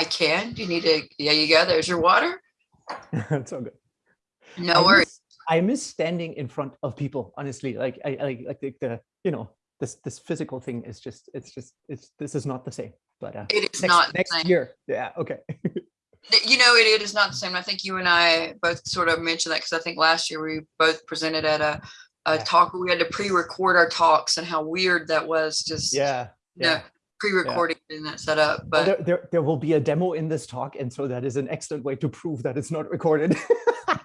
I can. Do you need to? Yeah, you go. There's your water. it's all good. No I worries. miss, I miss standing in front of people, honestly. Like I like like the, the you know this this physical thing is just it's just it's this is not the same. But uh, It is next, not next year. Yeah. Okay. You know, it, it is not the same. I think you and I both sort of mentioned that because I think last year we both presented at a, a Yeah. talk where we had to pre-record our talks and how weird that was just yeah. you know, Yeah. pre-recording in that setup. But there, there, there will be a demo in this talk, and so that is an excellent way to prove that it's not recorded.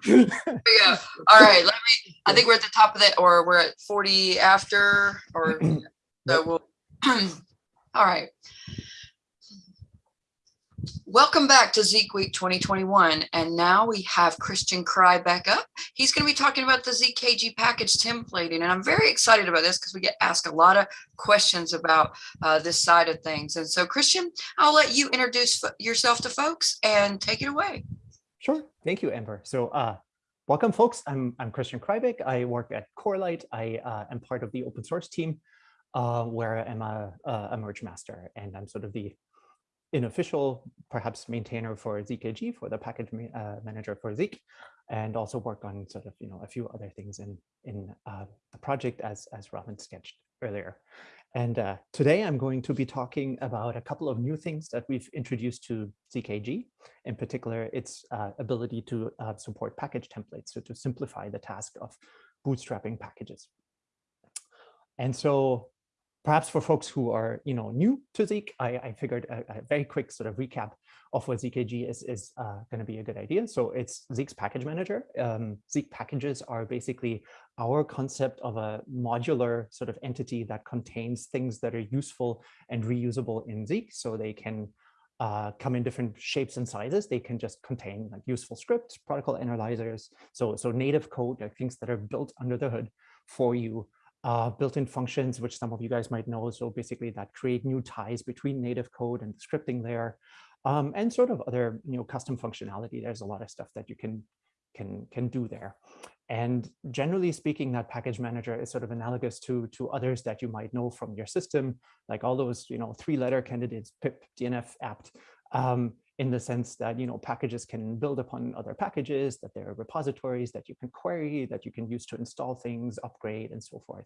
yeah. All right. Let me, I think we're at the top of it or we're at 40 after or so we'll, all right. Welcome back to Zeek Week 2021. And now we have Christian Kreibich up. He's going to be talking about the ZKG package templating. And I'm very excited about this because we get asked a lot of questions about uh, this side of things. And so Christian, I'll let you introduce yourself to folks and take it away. Sure. Thank you, Amber. So uh, welcome, folks. I'm, I'm Christian Kreibich. I work at Corelight. I uh, am part of the open source team uh, where I'm a a merge master, and I'm sort of the unofficial, perhaps maintainer for ZKG, for the package uh, manager for Zeek, and also work on sort of, you know, a few other things in, in uh, the project as, as Robin sketched earlier. And uh, today I'm going to be talking about a couple of new things that we've introduced to ZKG, in particular, its uh, ability to uh, support package templates, so to simplify the task of bootstrapping packages. And so perhaps for folks who are you know new to Zeek, I, I figured a, a very quick sort of recap of what ZKG is, is uh, going to be a good idea. So it's Zeek's package manager. Um, Zeek packages are basically our concept of a modular sort of entity that contains things that are useful and reusable in Zeek. So they can uh, come in different shapes and sizes. They can just contain like useful scripts, protocol analyzers. So, so native code, like things that are built under the hood for you uh, built-in functions, which some of you guys might know. So basically that create new ties between native code and the scripting layer, um, and sort of other you know custom functionality. There's a lot of stuff that you can can can do there. And generally speaking, that package manager is sort of analogous to to others that you might know from your system, like all those you know three-letter candidates, pip, DNF, apt. Um, in the sense that you know packages can build upon other packages, that there are repositories that you can query, that you can use to install things, upgrade, and so forth.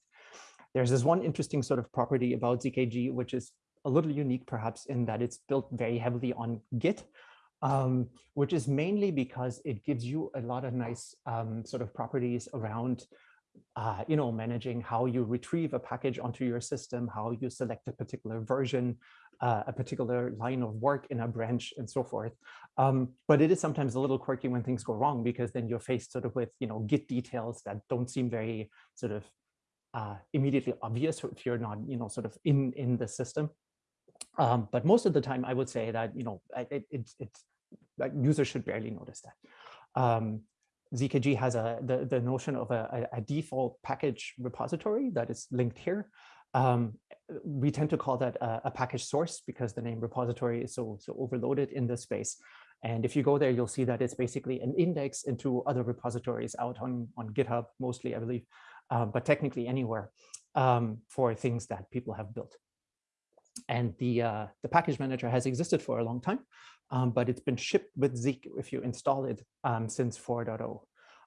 There's this one interesting sort of property about ZKG, which is a little unique perhaps in that it's built very heavily on Git, um, which is mainly because it gives you a lot of nice um, sort of properties around uh, you know, managing how you retrieve a package onto your system, how you select a particular version, uh, a particular line of work in a branch and so forth. Um, but it is sometimes a little quirky when things go wrong because then you're faced sort of with, you know, Git details that don't seem very sort of uh, immediately obvious if you're not, you know, sort of in, in the system. Um, but most of the time, I would say that, you know, it, it, it's like users should barely notice that. Um, ZKG has a the, the notion of a, a, a default package repository that is linked here. Um, we tend to call that a, a, package source because the name repository is so, so overloaded in this space. And if you go there, you'll see that it's basically an index into other repositories out on, on GitHub, mostly, I believe, uh, but technically anywhere um, for things that people have built. And the, uh, the package manager has existed for a long time, um, but it's been shipped with Zeek if you install it um, since 4.0.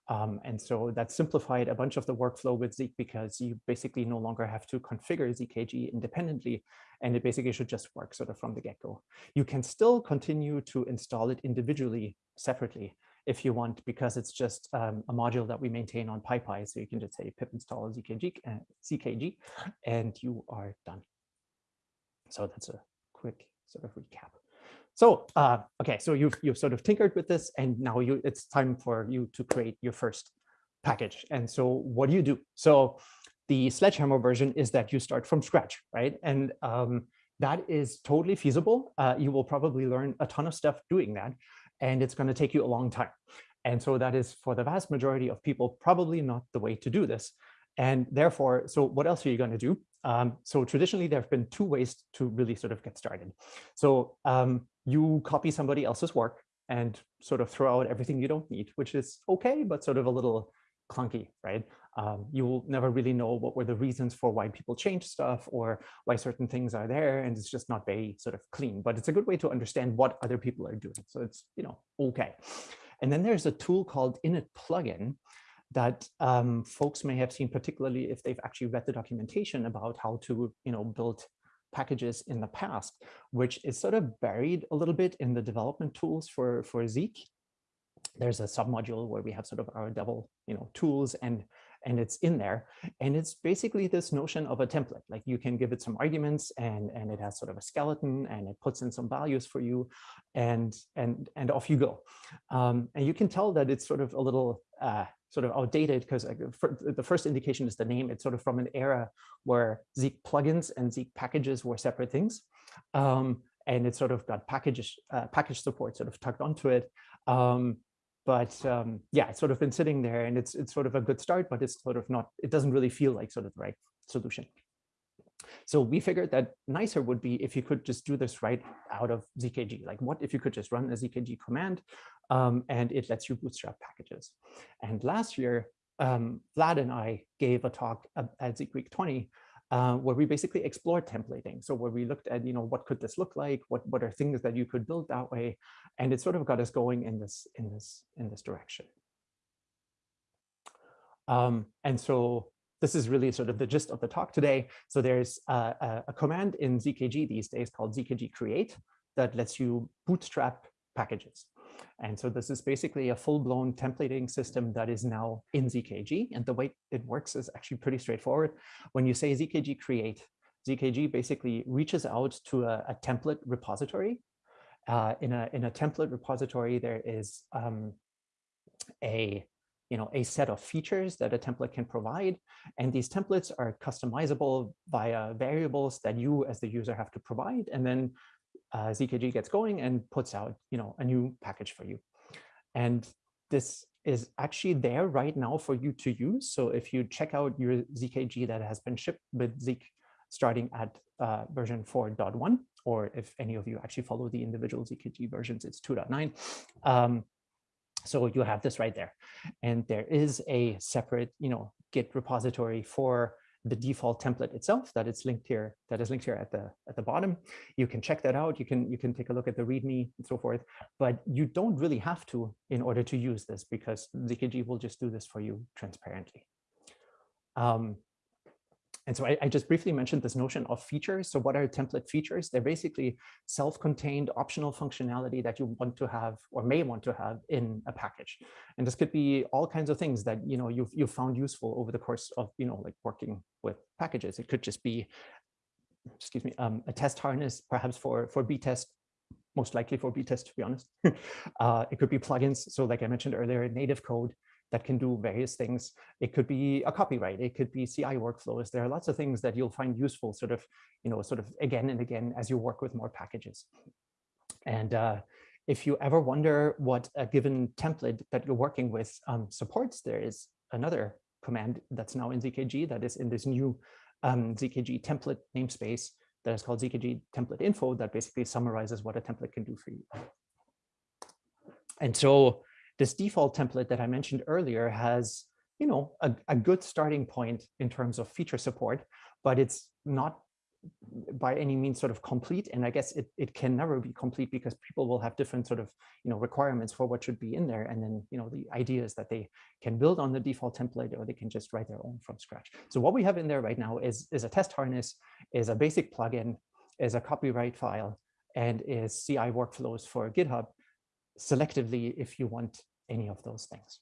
Um, and so that simplified a bunch of the workflow with Zeek because you basically no longer have to configure ZKG independently, and it basically should just work sort of from the get-go. You can still continue to install it individually, separately, if you want, because it's just um, a module that we maintain on PyPI. So you can just say pip install ZKG, uh, ZKG, and you are done. So that's a quick sort of recap. So, uh, okay, so you've, you've sort of tinkered with this and now you it's time for you to create your first package. And so what do you do? So the sledgehammer version is that you start from scratch, right? And um, that is totally feasible. Uh, you will probably learn a ton of stuff doing that, and it's gonna take you a long time. And so that is for the vast majority of people, probably not the way to do this. And therefore, so what else are you going to do? Um, so traditionally, there have been two ways to really sort of get started. So um, you copy somebody else's work and sort of throw out everything you don't need, which is okay, but sort of a little clunky, right? Um, you will never really know what were the reasons for why people change stuff or why certain things are there. And it's just not very sort of clean, but it's a good way to understand what other people are doing. So it's, you know, okay. And then there's a tool called init plugin that um, folks may have seen, particularly if they've actually read the documentation about how to, you know, build packages in the past, which is sort of buried a little bit in the development tools for, for Zeek. There's a submodule where we have sort of our double, you know, tools and and it's in there. And it's basically this notion of a template. Like you can give it some arguments and, and it has sort of a skeleton and it puts in some values for you and, and, and off you go. Um, and you can tell that it's sort of a little uh, sort of outdated because the first indication is the name. It's sort of from an era where Zeek plugins and Zeek packages were separate things. Um, and it sort of got package, uh, package support sort of tucked onto it. Um, but um, yeah, it's sort of been sitting there and it's it's sort of a good start, but it's sort of not, it doesn't really feel like sort of the right solution. So we figured that nicer would be if you could just do this right out of ZKG. Like what if you could just run a ZKG command um, and it lets you bootstrap packages. And last year, um, Vlad and I gave a talk at Zeek Week 20 uh, where we basically explored templating. So where we looked at, you know, what could this look like? What what are things that you could build that way? And it sort of got us going in this in this in this direction. Um, and so this is really sort of the gist of the talk today. So there's a, a command in ZKG these days called ZKG create that lets you bootstrap packages. And so this is basically a full-blown templating system that is now in ZKG. And the way it works is actually pretty straightforward. When you say ZKG create, ZKG basically reaches out to a, a template repository. Uh, in, a, in a template repository, there is um, a you know, a set of features that a template can provide. And these templates are customizable via variables that you as the user have to provide. And then uh, ZKG gets going and puts out, you know, a new package for you. And this is actually there right now for you to use. So if you check out your ZKG that has been shipped with Zeek starting at uh, version 4.1, or if any of you actually follow the individual ZKG versions, it's 2.9. Um, so you have this right there. And there is a separate, you know, Git repository for the default template itself that it's linked here that is linked here at the at the bottom. You can check that out. You can you can take a look at the readme and so forth. But you don't really have to in order to use this because zkg will just do this for you transparently. Um, and so I, I, just briefly mentioned this notion of features. So what are template features? They're basically self-contained optional functionality that you want to have or may want to have in a package. And this could be all kinds of things that you know you've you've found useful over the course of you know like working with packages. It could just be, excuse me, um, a test harness, perhaps for for B-test most likely for B-test, to be honest. uh, it could be plugins. So like I mentioned earlier, native code that can do various things. It could be a copyright, it could be CI workflows. There are lots of things that you'll find useful sort of, you know, sort of again and again as you work with more packages. And uh, if you ever wonder what a given template that you're working with um, supports, there is another command that's now in ZKG that is in this new um, ZKG template namespace that is called ZKG template info that basically summarizes what a template can do for you. And so this default template that I mentioned earlier has, you know, a, a good starting point in terms of feature support, but it's not by any means sort of complete. And I guess it, it can never be complete because people will have different sort of, you know, requirements for what should be in there. And then, you know, the idea is that they can build on the default template or they can just write their own from scratch. So what we have in there right now is, is a test harness, is a basic plugin, is a copyright file, and is CI workflows for GitHub selectively if you want any of those things.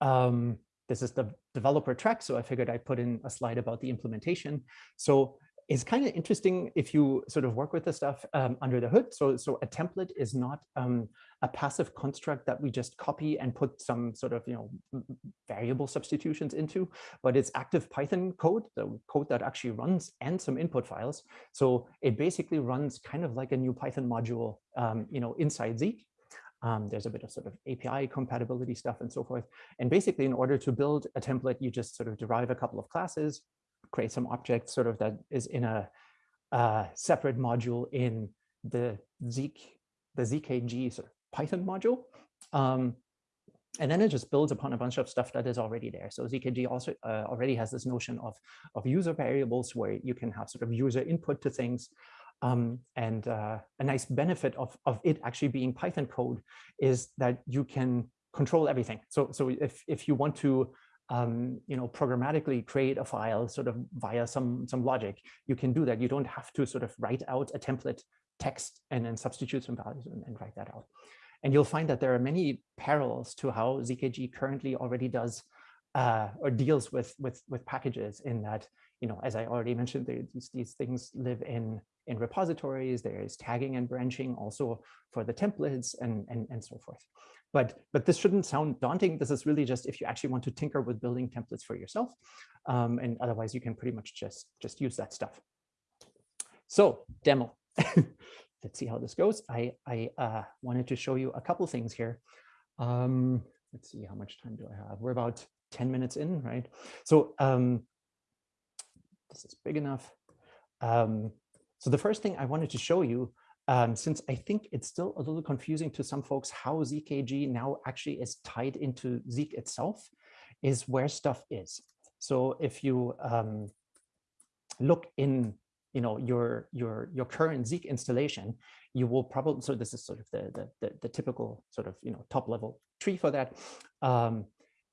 Um, this is the developer track, so I figured I'd put in a slide about the implementation. So it's kind of interesting if you sort of work with the stuff um, under the hood. So, so a template is not um, a passive construct that we just copy and put some sort of you know variable substitutions into, but it's active Python code, the code that actually runs and some input files. So it basically runs kind of like a new Python module, um, you know, inside Zeek. Um, there's a bit of sort of API compatibility stuff and so forth. And basically, in order to build a template, you just sort of derive a couple of classes, create some objects sort of that is in a uh, separate module in the Zeek, the ZKG sort of Python module. Um, and then it just builds upon a bunch of stuff that is already there. So ZKG also uh, already has this notion of, of user variables where you can have sort of user input to things. Um, and uh, a nice benefit of, of it actually being Python code is that you can control everything. So, so if, if you want to um, you know, programmatically create a file sort of via some, some logic, you can do that. You don't have to sort of write out a template text and then substitute some values and, and write that out. And you'll find that there are many parallels to how ZKG currently already does uh, or deals with, with, with packages in that, you know, as I already mentioned, these, these things live in, in repositories, there is tagging and branching also for the templates and, and, and so forth. But, but this shouldn't sound daunting. This is really just if you actually want to tinker with building templates for yourself. Um, and otherwise, you can pretty much just, just use that stuff. So demo. let's see how this goes. I, I uh, wanted to show you a couple things here. Um, let's see, how much time do I have? We're about 10 minutes in, right? So um, this is big enough. Um, so the first thing I wanted to show you, um, since I think it's still a little confusing to some folks how ZKG now actually is tied into Zeek itself, is where stuff is. So if you um, look in you know your your your current Zeek installation, you will probably so this is sort of the the the, the typical sort of you know top level tree for that. Um,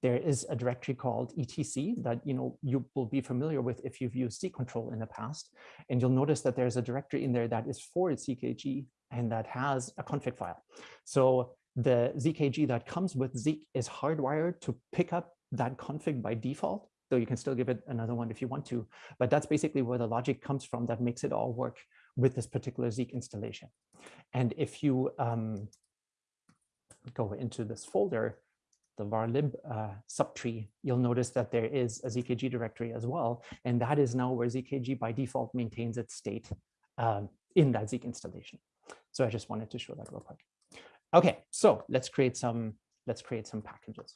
there is a directory called etc that you know you will be familiar with if you've used Zeek control in the past, and you'll notice that there's a directory in there that is for ZKG and that has a config file. So the ZKG that comes with Zeek is hardwired to pick up that config by default though you can still give it another one if you want to. But that's basically where the logic comes from that makes it all work with this particular Zeek installation. And if you um, go into this folder, the varlib uh, subtree, you'll notice that there is a ZKG directory as well. And that is now where ZKG by default maintains its state um, in that Zeek installation. So I just wanted to show that real quick. Okay, so let's create some let's create some packages.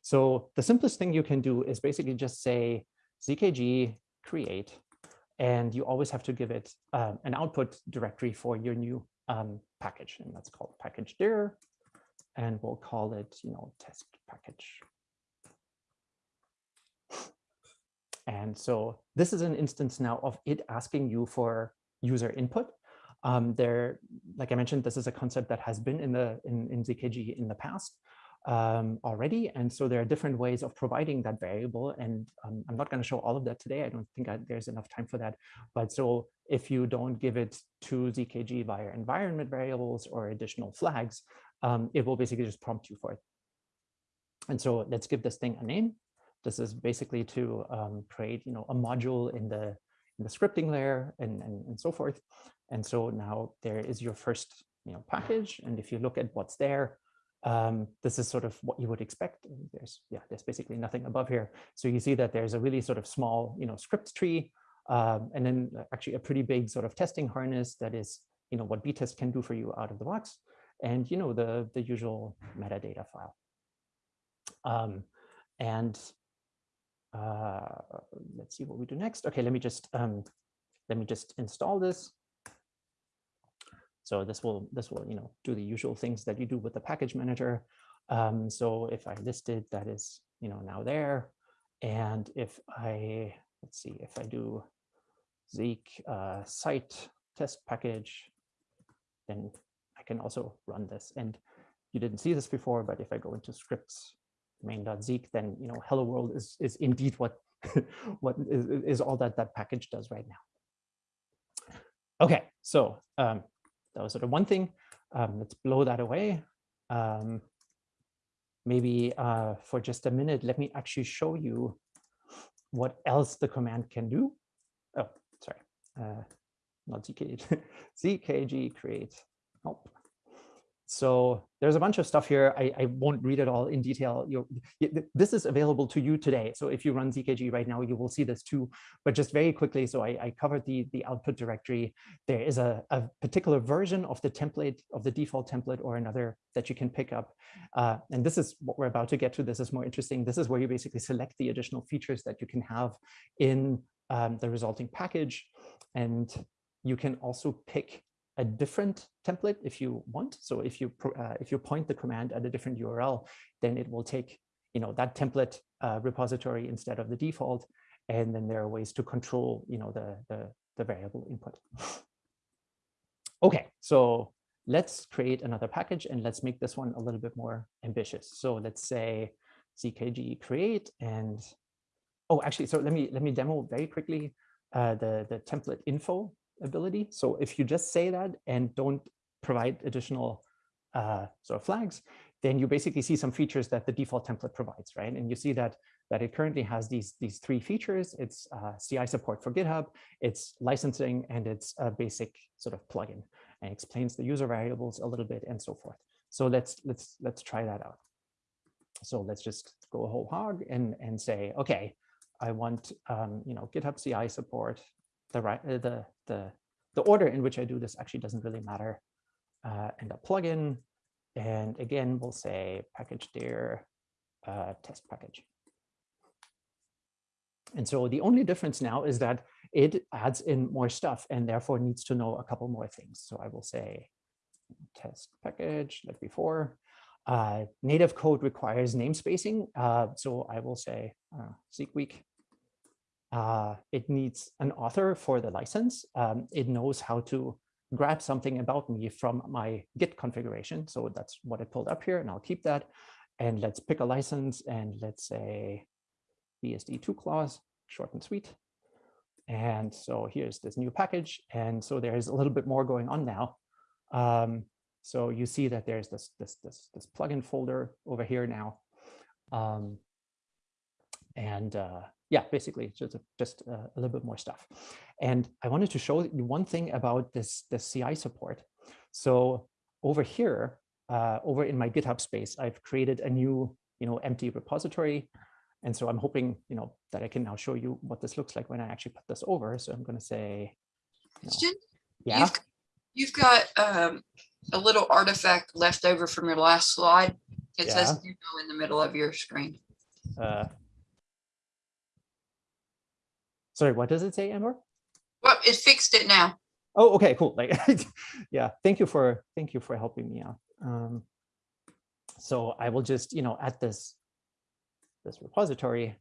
So the simplest thing you can do is basically just say zkg create, and you always have to give it uh, an output directory for your new um, package, and that's called package dir, and we'll call it, you know, test package. And so this is an instance now of it asking you for user input. Um, there, like I mentioned, this is a concept that has been in the in, in ZKG in the past um, already. And so there are different ways of providing that variable. And um, I'm not going to show all of that today. I don't think I, there's enough time for that. But so if you don't give it to ZKG via environment variables or additional flags, um, it will basically just prompt you for it. And so let's give this thing a name. This is basically to um, create, you know, a module in the in the scripting layer and, and, and so forth. And so now there is your first, you know, package. And if you look at what's there, um, this is sort of what you would expect. There's yeah, there's basically nothing above here. So you see that there's a really sort of small, you know, script tree, um, and then actually a pretty big sort of testing harness that is, you know, what btest can do for you out of the box, and you know the the usual metadata file. Um, and uh, let's see what we do next. Okay, let me just um, let me just install this. So this will this will you know do the usual things that you do with the package manager. Um, so if I listed that is you know now there, and if I let's see if I do Zeek uh, site test package, then can also run this. And you didn't see this before, but if I go into scripts main.zeek, then you know hello world is is indeed what what is, is all that that package does right now. Okay, so um, that was sort of one thing. Um, let's blow that away. Um, maybe uh, for just a minute, let me actually show you what else the command can do. Oh, sorry, uh, not zkg, zkg create. Oh, so there's a bunch of stuff here. I, I won't read it all in detail. you this is available to you today. So if you run ZKG right now, you will see this too. But just very quickly, so I, I covered the, the output directory. There is a, a particular version of the template, of the default template or another that you can pick up. Uh, and this is what we're about to get to. This is more interesting. This is where you basically select the additional features that you can have in um, the resulting package. And you can also pick a different template if you want. So if you uh, if you point the command at a different URL, then it will take you know that template uh, repository instead of the default. And then there are ways to control you know the the, the variable input. Okay, so let's create another package and let's make this one a little bit more ambitious. So let's say zkg create and oh actually so let me let me demo very quickly uh, the the template info ability. So if you just say that and don't provide additional uh, sort of flags, then you basically see some features that the default template provides, right? And you see that that it currently has these these three features. It's uh, CI support for GitHub, it's licensing, and it's a basic sort of plugin, and explains the user variables a little bit and so forth. So let's let's let's try that out. So let's just go whole hog and and say, okay, I want um, you know GitHub CI support. The right uh, the the the order in which I do this actually doesn't really matter. Uh, and a plugin, and again we'll say package dir uh, test package. And so the only difference now is that it adds in more stuff and therefore needs to know a couple more things. So I will say test package like before. Uh, native code requires namespacing. Uh, so I will say uh, Zeek week uh, it needs an author for the license. Um, it knows how to grab something about me from my Git configuration. So that's what I pulled up here, and I'll keep that. And let's pick a license, and let's say BSD2 clause, short and sweet. And so here's this new package. And so there's a little bit more going on now. Um, so you see that there's this, this, this, this plugin folder over here now. Um, and uh, yeah, basically just, just uh, a little bit more stuff. And I wanted to show you one thing about this, this CI support. So over here, uh, over in my GitHub space, I've created a new, you know, empty repository. And so I'm hoping, you know, that I can now show you what this looks like when I actually put this over. So I'm going to say, you know, yeah. You've, you've got um, a little artifact left over from your last slide. It yeah. says in the middle of your screen. Uh, Sorry, what does it say, Amber? Well, it fixed it now. Oh, okay, cool. Like, yeah, thank you for thank you for helping me out. Um, so I will just, you know, at this this repository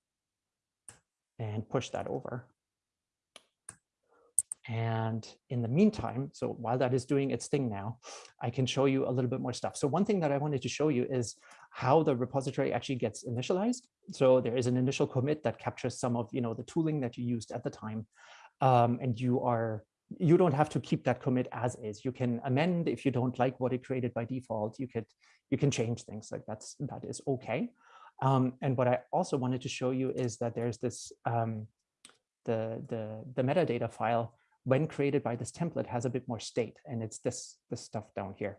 and push that over. And in the meantime, so while that is doing its thing now, I can show you a little bit more stuff. So one thing that I wanted to show you is how the repository actually gets initialized. So there is an initial commit that captures some of you know the tooling that you used at the time. Um, and you are you don't have to keep that commit as is. You can amend if you don't like what it created by default. You could you can change things like that's that is okay. Um, and what I also wanted to show you is that there's this um, the the the metadata file when created by this template has a bit more state and it's this, this stuff down here.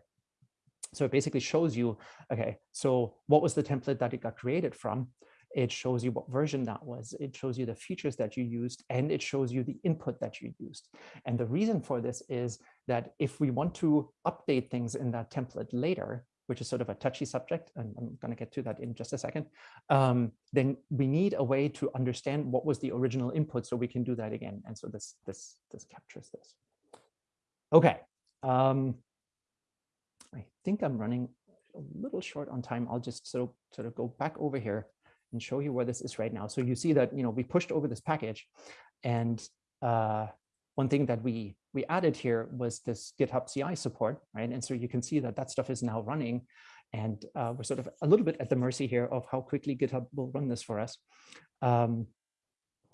So it basically shows you, okay, so what was the template that it got created from? It shows you what version that was. It shows you the features that you used, and it shows you the input that you used. And the reason for this is that if we want to update things in that template later, which is sort of a touchy subject, and I'm going to get to that in just a second, um, then we need a way to understand what was the original input so we can do that again. And so this, this, this captures this. Okay. Um, I think I'm running a little short on time. I'll just sort of, sort of go back over here and show you where this is right now. So you see that, you know, we pushed over this package and uh, one thing that we we added here was this GitHub CI support, right? And so you can see that that stuff is now running and uh, we're sort of a little bit at the mercy here of how quickly GitHub will run this for us. Um,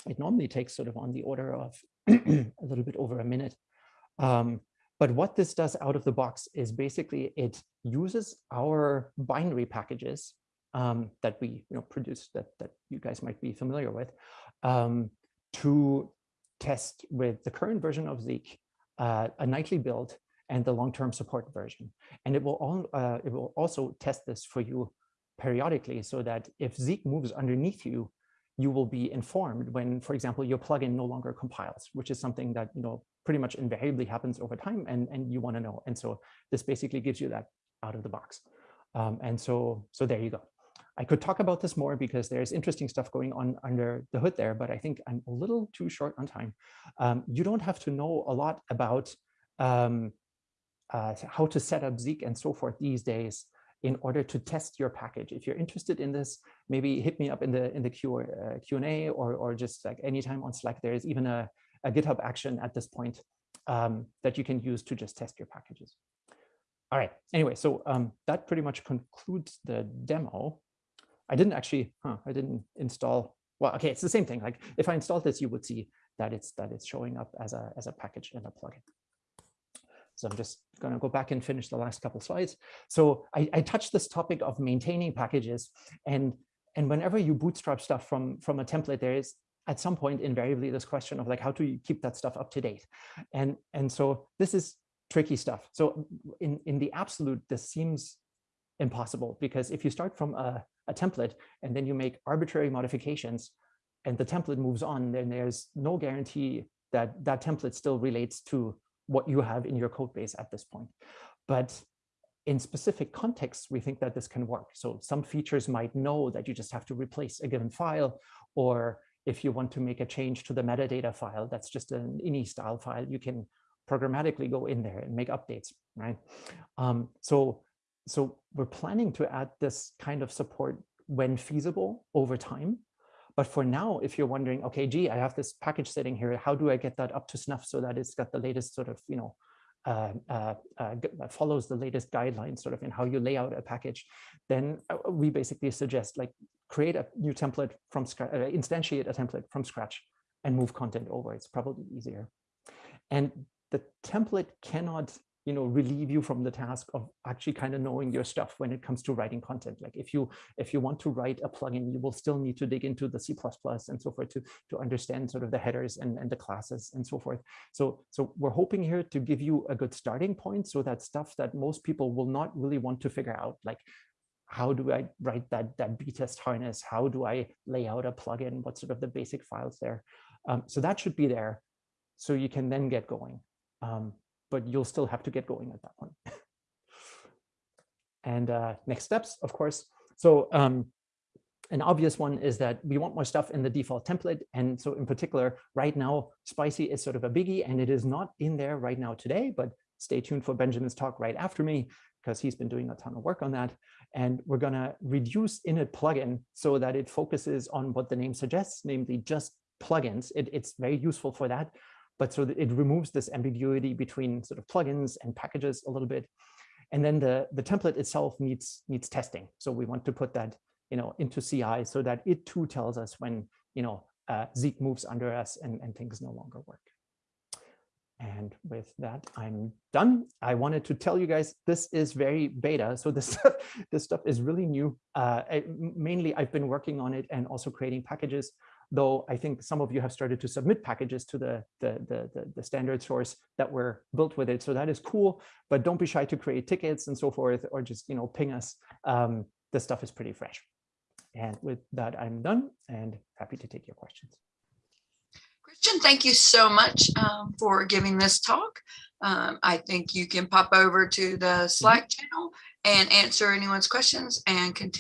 it normally takes sort of on the order of a little bit over a minute. Um, but what this does out of the box is basically it uses our binary packages um, that we you know, produce that, that you guys might be familiar with um, to test with the current version of Zeek uh, a nightly build and the long-term support version. And it will, all, uh, it will also test this for you periodically so that if Zeek moves underneath you, you will be informed when, for example, your plugin no longer compiles, which is something that you know pretty much invariably happens over time and, and you want to know. And so this basically gives you that out of the box. Um, and so, so there you go. I could talk about this more because there's interesting stuff going on under the hood there, but I think I'm a little too short on time. Um, you don't have to know a lot about um, uh, how to set up Zeek and so forth these days in order to test your package. If you're interested in this, maybe hit me up in the in the Q, uh, Q&A or, or just like anytime on Slack. There is even a, a GitHub action at this point um, that you can use to just test your packages. All right, anyway, so um, that pretty much concludes the demo. I didn't actually, huh, I didn't install, well, okay, it's the same thing. Like if I installed this, you would see that it's that it's showing up as a, as a package in a plugin. So I'm just going to go back and finish the last couple slides. So I, I touched this topic of maintaining packages and and whenever you bootstrap stuff from from a template, there is at some point invariably this question of like how do you keep that stuff up to date and and so this is tricky stuff so in in the absolute this seems impossible because if you start from a, a template and then you make arbitrary modifications and the template moves on then there's no guarantee that that template still relates to what you have in your code base at this point but in specific contexts, we think that this can work. So some features might know that you just have to replace a given file, or if you want to make a change to the metadata file, that's just an ini style file, you can programmatically go in there and make updates, right? Um, so, so we're planning to add this kind of support when feasible over time. But for now, if you're wondering, okay, gee, I have this package sitting here, how do I get that up to snuff so that it's got the latest sort of, you know, uh, uh, uh, follows the latest guidelines sort of in how you lay out a package, then uh, we basically suggest like create a new template from scratch, uh, instantiate a template from scratch and move content over. It's probably easier. And the template cannot you know relieve you from the task of actually kind of knowing your stuff when it comes to writing content like if you if you want to write a plugin you will still need to dig into the c++ and so forth to to understand sort of the headers and, and the classes and so forth so so we're hoping here to give you a good starting point so that stuff that most people will not really want to figure out like how do I write that, that B-test harness? How do I lay out a plugin? What sort of the basic files there? Um, so that should be there. So you can then get going. Um, but you'll still have to get going at that point. and uh, next steps, of course. So um, an obvious one is that we want more stuff in the default template. And so in particular, right now, spicy is sort of a biggie and it is not in there right now today, but stay tuned for Benjamin's talk right after me because he's been doing a ton of work on that. And we're going to reduce init plugin so that it focuses on what the name suggests, namely just plugins. It, it's very useful for that. But so it removes this ambiguity between sort of plugins and packages a little bit. And then the, the template itself needs, needs testing. So we want to put that you know, into CI so that it too tells us when you know, uh, Zeek moves under us and, and things no longer work. And with that, I'm done. I wanted to tell you guys this is very beta. So this stuff, this stuff is really new. Uh, mainly, I've been working on it and also creating packages. Though I think some of you have started to submit packages to the, the, the, the, the standard source that were built with it. So that is cool. But don't be shy to create tickets and so forth, or just you know ping us. Um, this stuff is pretty fresh. And with that, I'm done and happy to take your questions. Christian, thank you so much um, for giving this talk. Um, I think you can pop over to the Slack channel and answer anyone's questions and continue